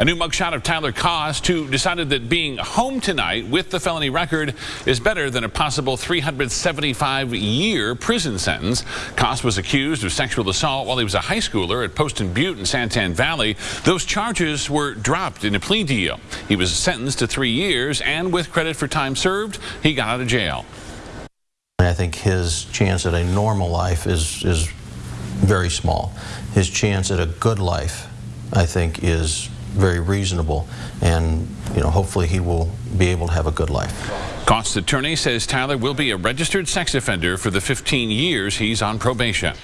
A new mugshot of Tyler Kost, who decided that being home tonight with the felony record is better than a possible 375-year prison sentence. Kost was accused of sexual assault while he was a high schooler at Poston Butte in Santan Valley. Those charges were dropped in a plea deal. He was sentenced to three years, and with credit for time served, he got out of jail. I think his chance at a normal life is, is very small. His chance at a good life, I think, is very reasonable, and you know, hopefully he will be able to have a good life. Kost's attorney says Tyler will be a registered sex offender for the 15 years he's on probation.